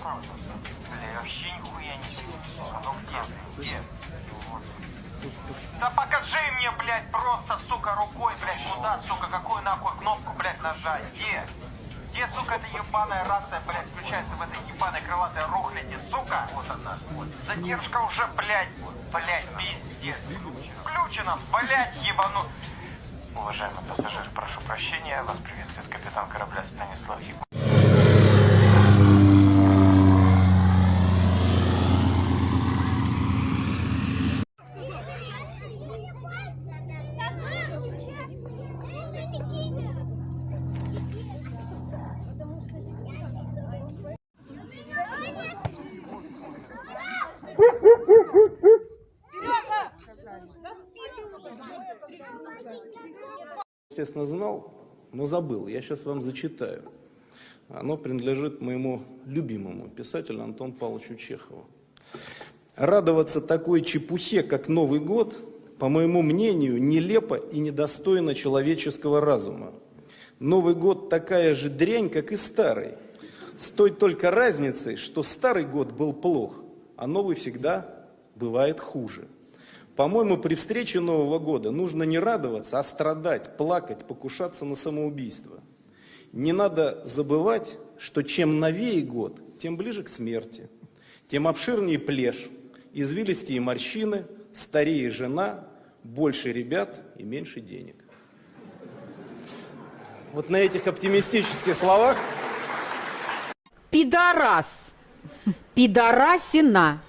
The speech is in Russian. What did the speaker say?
Бля, я вообще нихуя не вижу. А ну где? Где? Да покажи мне, блядь, просто, сука, рукой, блядь, куда, сука, какую нахуй кнопку, блядь, нажать? Где? Где, сука, эта ебаная рация, блядь, включается в этой ебаной крылатой рухляде, сука? Вот она. Задержка уже, блядь, блядь, пиздец. Включена, блядь, ебану. Уважаемый пассажир, прошу прощения, вас приветствует капитан корабля Станислав Еб... естественно, знал, но забыл. Я сейчас вам зачитаю. Оно принадлежит моему любимому писателю Антону Павловичу Чехову. Радоваться такой чепухе, как Новый год, по моему мнению, нелепо и недостойно человеческого разума. Новый год такая же дрянь, как и старый. С той только разницей, что старый год был плох, а новый всегда бывает хуже. По-моему, при встрече Нового года нужно не радоваться, а страдать, плакать, покушаться на самоубийство. Не надо забывать, что чем новее год, тем ближе к смерти, тем обширнее плешь, извилистее морщины, старее жена, больше ребят и меньше денег. Вот на этих оптимистических словах Пидорас. Пидорасина.